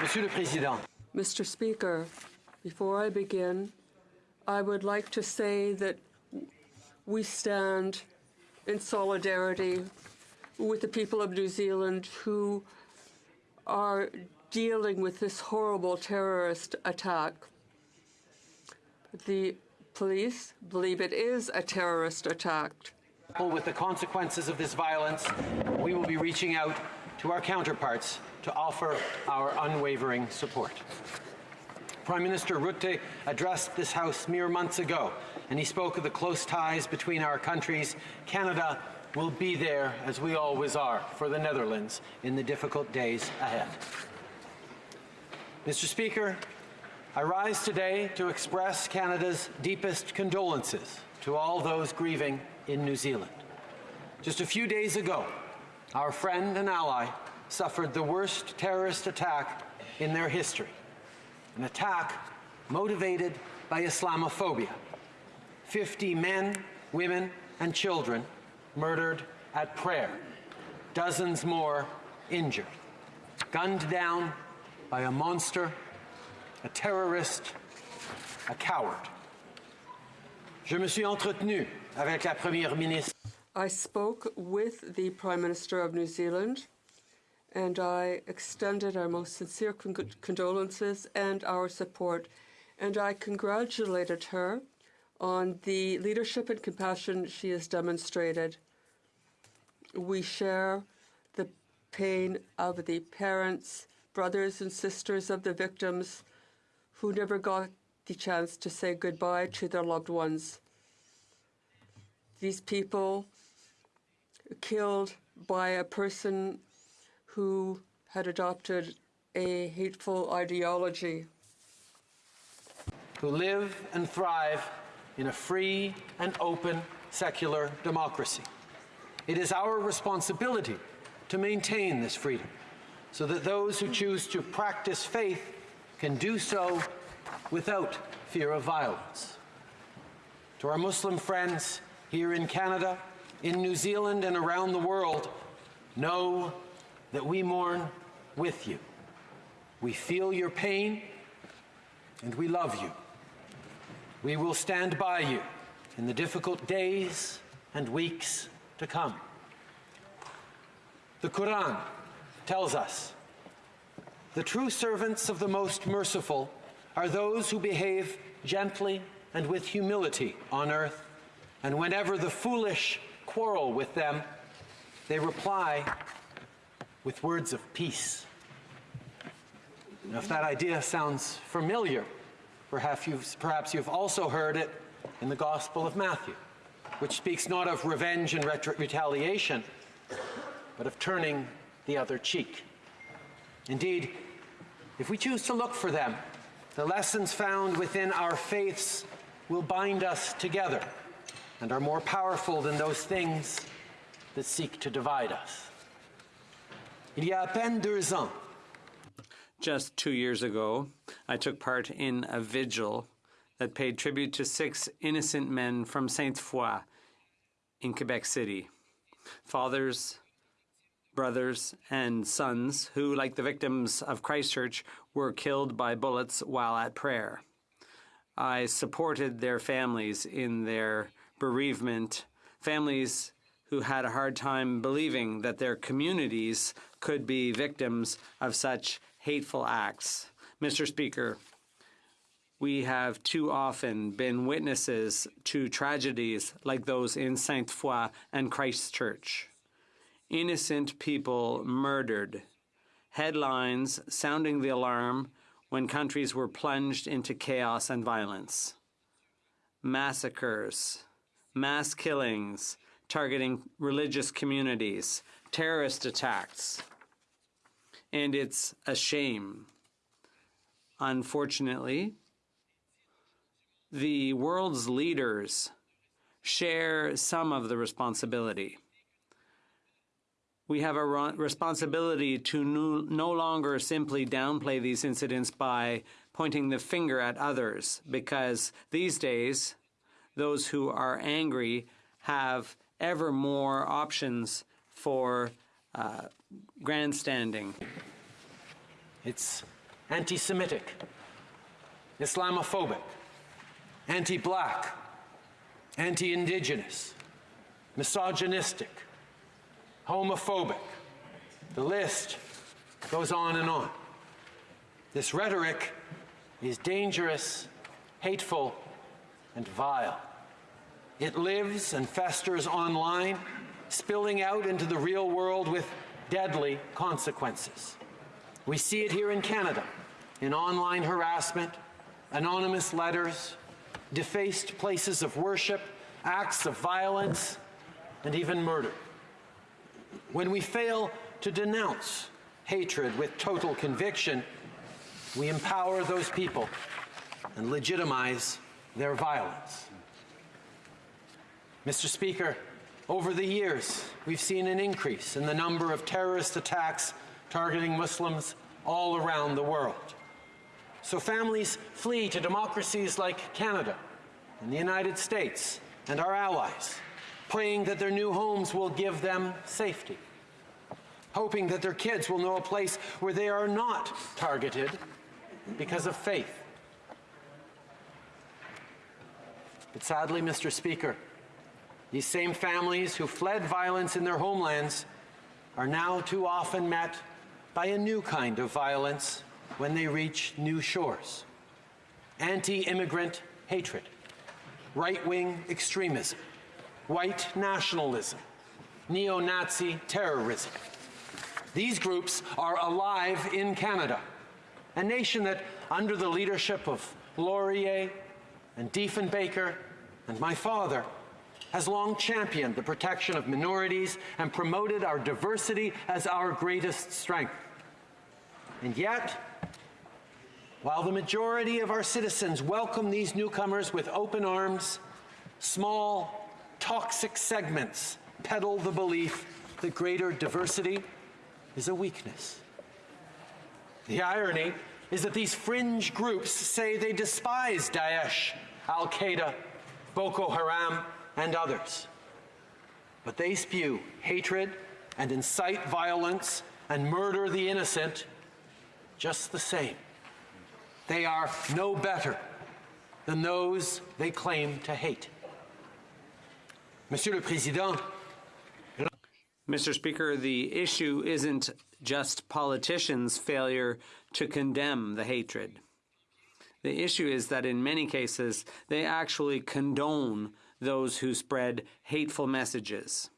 Monsieur le Président, Mr. Speaker, before I begin, I would like to say that we stand in solidarity with the people of New Zealand who are dealing with this horrible terrorist attack. The police believe it is a terrorist attack. with the consequences of this violence, we will be reaching out to our counterparts to offer our unwavering support. Prime Minister Rutte addressed this House mere months ago, and he spoke of the close ties between our countries. Canada will be there, as we always are, for the Netherlands in the difficult days ahead. Mr. Speaker, I rise today to express Canada's deepest condolences to all those grieving in New Zealand. Just a few days ago, our friend and ally suffered the worst terrorist attack in their history, an attack motivated by Islamophobia. 50 men, women, and children murdered at prayer, dozens more injured, gunned down by a monster, a terrorist, a coward. Je me suis entretenu avec la Première ministre. I spoke with the Prime Minister of New Zealand and I extended our most sincere con condolences and our support. And I congratulated her on the leadership and compassion she has demonstrated. We share the pain of the parents, brothers, and sisters of the victims who never got the chance to say goodbye to their loved ones. These people killed by a person who had adopted a hateful ideology. Who live and thrive in a free and open secular democracy. It is our responsibility to maintain this freedom so that those who choose to practice faith can do so without fear of violence. To our Muslim friends here in Canada, in New Zealand, and around the world, know that we mourn with you. We feel your pain and we love you. We will stand by you in the difficult days and weeks to come. The Quran tells us the true servants of the most merciful are those who behave gently and with humility on earth, and whenever the foolish quarrel with them, they reply with words of peace. Now, if that idea sounds familiar, perhaps you've, perhaps you've also heard it in the Gospel of Matthew, which speaks not of revenge and retaliation, but of turning the other cheek. Indeed, if we choose to look for them, the lessons found within our faiths will bind us together and are more powerful than those things that seek to divide us. Il y a à peine deux ans, Just two years ago, I took part in a vigil that paid tribute to six innocent men from Sainte Foy in Quebec City. Fathers, brothers, and sons who, like the victims of Christchurch, were killed by bullets while at prayer. I supported their families in their bereavement, families who had a hard time believing that their communities could be victims of such hateful acts. Mr. Speaker, we have too often been witnesses to tragedies like those in Sainte Foy and Christchurch. Innocent people murdered, headlines sounding the alarm when countries were plunged into chaos and violence. Massacres, mass killings, targeting religious communities, terrorist attacks. And it's a shame. Unfortunately, the world's leaders share some of the responsibility. We have a responsibility to no longer simply downplay these incidents by pointing the finger at others, because these days, those who are angry have ever more options for uh, grandstanding. It's anti Semitic, Islamophobic, anti black, anti indigenous, misogynistic, homophobic. The list goes on and on. This rhetoric is dangerous, hateful, and vile. It lives and festers online, spilling out into the real world with deadly consequences. We see it here in Canada in online harassment, anonymous letters, defaced places of worship, acts of violence, and even murder. When we fail to denounce hatred with total conviction, we empower those people and legitimize their violence. Mr. Speaker, over the years, we've seen an increase in the number of terrorist attacks targeting Muslims all around the world. So families flee to democracies like Canada and the United States and our allies, praying that their new homes will give them safety, hoping that their kids will know a place where they are not targeted because of faith. But sadly, Mr. Speaker, these same families who fled violence in their homelands are now too often met by a new kind of violence when they reach new shores anti immigrant hatred, right wing extremism, white nationalism, neo Nazi terrorism. These groups are alive in Canada, a nation that, under the leadership of Laurier and Diefenbaker and my father, has long championed the protection of minorities and promoted our diversity as our greatest strength. And yet, while the majority of our citizens welcome these newcomers with open arms, small, toxic segments peddle the belief that greater diversity is a weakness. The irony is that these fringe groups say they despise Daesh, Al Qaeda, Boko Haram, and others. But they spew hatred and incite violence and murder the innocent just the same. They are no better than those they claim to hate. Monsieur le Président, Mr. Speaker, the issue isn't just politicians' failure to condemn the hatred. The issue is that in many cases, they actually condone those who spread hateful messages.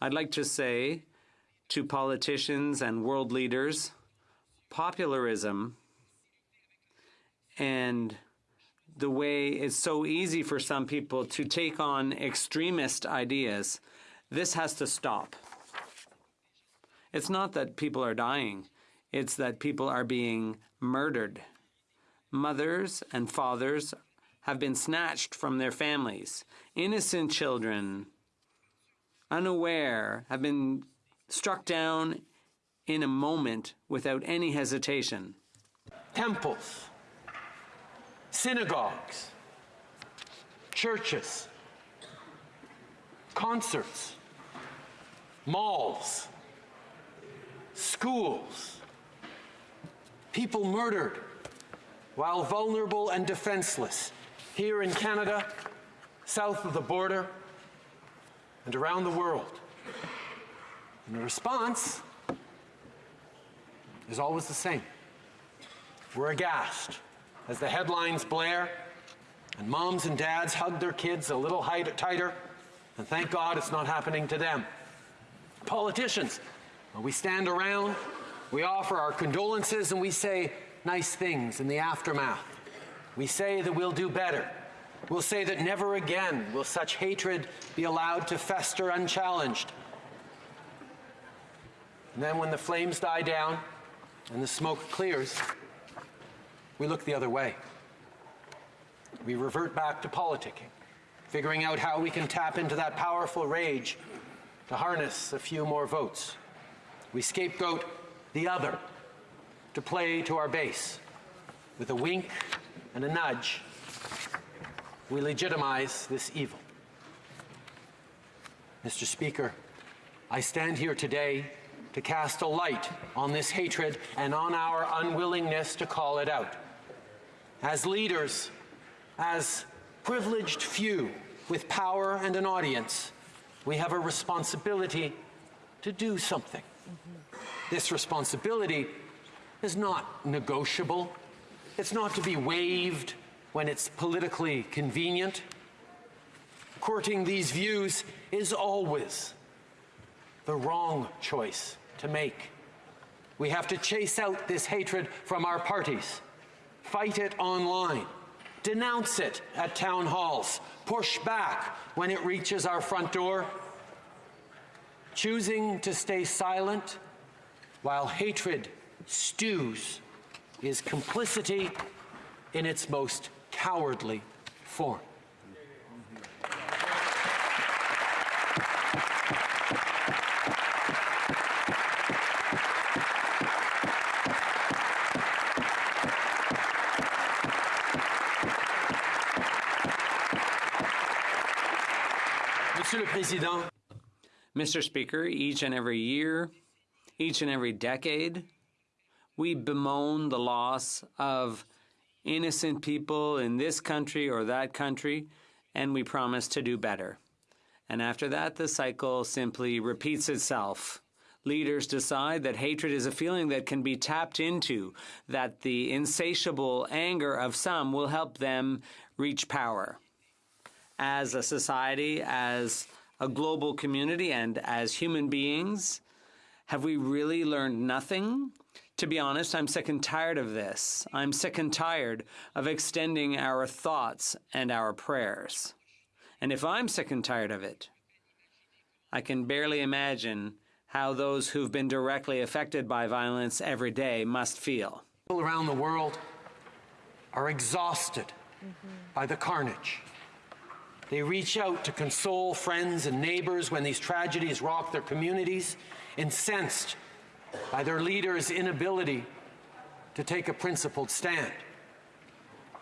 I'd like to say to politicians and world leaders popularism and the way it's so easy for some people to take on extremist ideas, this has to stop. It's not that people are dying, it's that people are being murdered. Mothers and fathers have been snatched from their families. Innocent children, unaware, have been struck down in a moment without any hesitation. temples, synagogues, churches, concerts, malls, schools, people murdered while vulnerable and defenseless here in Canada, south of the border, and around the world. And the response is always the same. We're aghast as the headlines blare and moms and dads hug their kids a little tighter, and thank God it's not happening to them. Politicians, we stand around, we offer our condolences, and we say nice things in the aftermath. We say that we'll do better. We'll say that never again will such hatred be allowed to fester unchallenged. And then when the flames die down and the smoke clears, we look the other way. We revert back to politicking, figuring out how we can tap into that powerful rage to harness a few more votes. We scapegoat the other to play to our base. With a wink and a nudge, we legitimize this evil. Mr. Speaker, I stand here today to cast a light on this hatred and on our unwillingness to call it out. As leaders, as privileged few with power and an audience, we have a responsibility to do something. This responsibility is not negotiable. It's not to be waived when it's politically convenient. Courting these views is always the wrong choice to make. We have to chase out this hatred from our parties, fight it online, denounce it at town halls, push back when it reaches our front door. Choosing to stay silent while hatred stews is complicity in its most cowardly form. Mr. Speaker, each and every year, each and every decade, we bemoan the loss of innocent people in this country or that country, and we promise to do better. And after that, the cycle simply repeats itself. Leaders decide that hatred is a feeling that can be tapped into, that the insatiable anger of some will help them reach power. As a society, as a global community, and as human beings, have we really learned nothing? To be honest, I'm sick and tired of this. I'm sick and tired of extending our thoughts and our prayers. And if I'm sick and tired of it, I can barely imagine how those who've been directly affected by violence every day must feel. people around the world are exhausted by the carnage. They reach out to console friends and neighbors when these tragedies rock their communities, incensed by their leaders' inability to take a principled stand.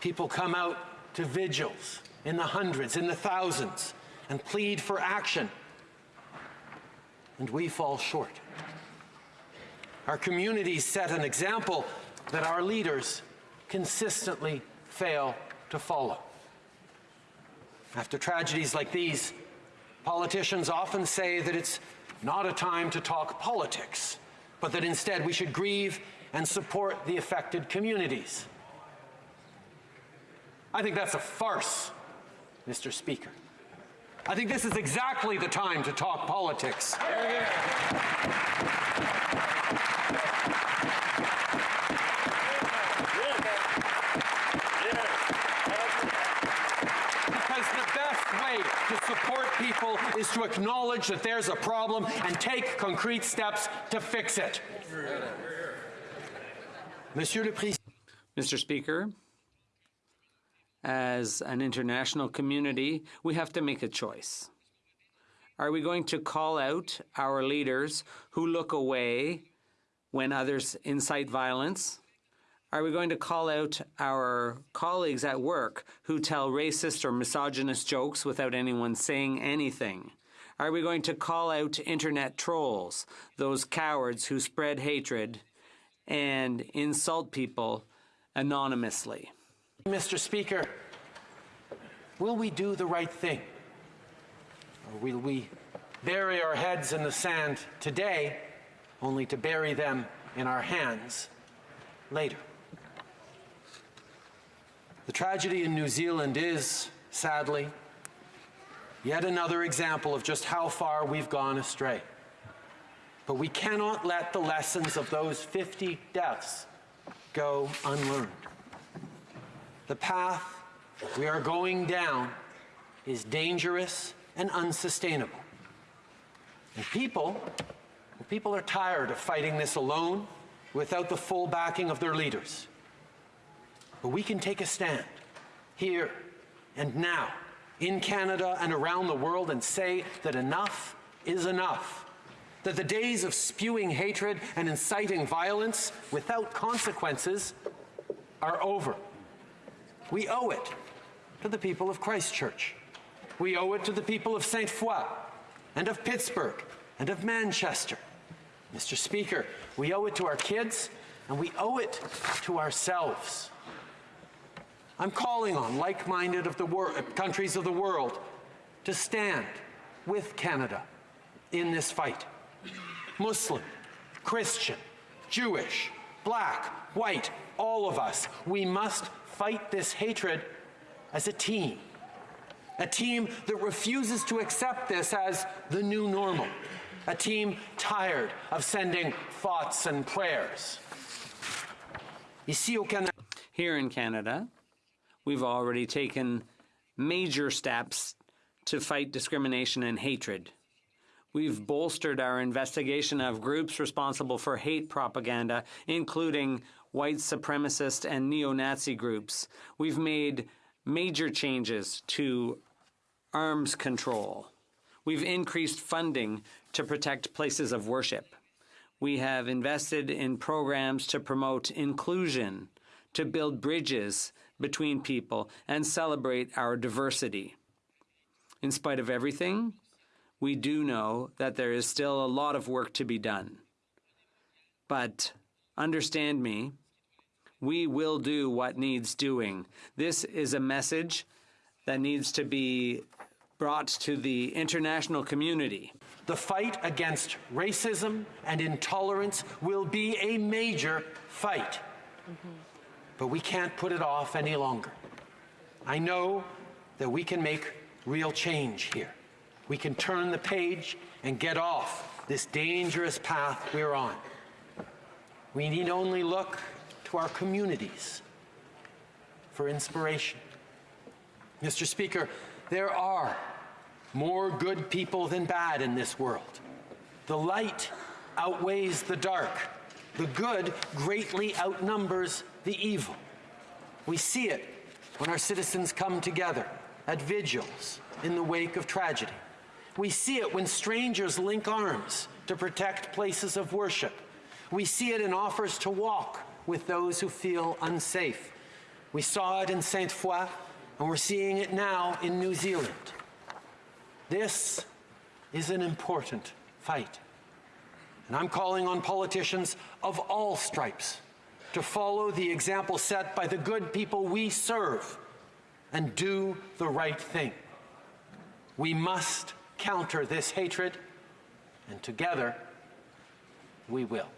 People come out to vigils in the hundreds, in the thousands, and plead for action. And we fall short. Our communities set an example that our leaders consistently fail to follow. After tragedies like these, politicians often say that it's not a time to talk politics, but that instead we should grieve and support the affected communities. I think that's a farce, Mr. Speaker. I think this is exactly the time to talk politics. Because the best way to support is to acknowledge that there's a problem and take concrete steps to fix it. Monsieur le Mr. Speaker, as an international community, we have to make a choice. Are we going to call out our leaders who look away when others incite violence? Are we going to call out our colleagues at work who tell racist or misogynist jokes without anyone saying anything? Are we going to call out internet trolls, those cowards who spread hatred and insult people anonymously? Mr. Speaker, will we do the right thing? Or will we bury our heads in the sand today only to bury them in our hands later? The tragedy in New Zealand is, sadly, yet another example of just how far we've gone astray. But we cannot let the lessons of those 50 deaths go unlearned. The path we are going down is dangerous and unsustainable. And people, people are tired of fighting this alone without the full backing of their leaders. But we can take a stand here and now in Canada and around the world and say that enough is enough. That the days of spewing hatred and inciting violence without consequences are over. We owe it to the people of Christchurch. We owe it to the people of St. Foy and of Pittsburgh and of Manchester. Mr. Speaker, we owe it to our kids and we owe it to ourselves. I'm calling on like minded of the countries of the world to stand with Canada in this fight. Muslim, Christian, Jewish, black, white, all of us, we must fight this hatred as a team. A team that refuses to accept this as the new normal. A team tired of sending thoughts and prayers. Here in Canada, we've already taken major steps to fight discrimination and hatred. We've bolstered our investigation of groups responsible for hate propaganda, including white supremacist and neo Nazi groups. We've made major changes to arms control. We've increased funding to protect places of worship. We have invested in programs to promote inclusion, to build bridges between people, and celebrate our diversity. In spite of everything, we do know that there is still a lot of work to be done. But understand me, we will do what needs doing. This is a message that needs to be brought to the international community. The fight against racism and intolerance will be a major fight. Mm-hmm. But we can't put it off any longer. I know that we can make real change here. We can turn the page and get off this dangerous path we're on. We need only look to our communities for inspiration. Mr. Speaker, there are more good people than bad in this world. The light outweighs the dark. The good greatly outnumbers the evil. We see it when our citizens come together at vigils in the wake of tragedy. We see it when strangers link arms to protect places of worship. We see it in offers to walk with those who feel unsafe. We saw it in Sainte Foy, and we're seeing it now in New Zealand. This is an important fight. And I'm calling on politicians of all stripes to follow the example set by the good people we serve and do the right thing. We must counter this hatred, and together we will.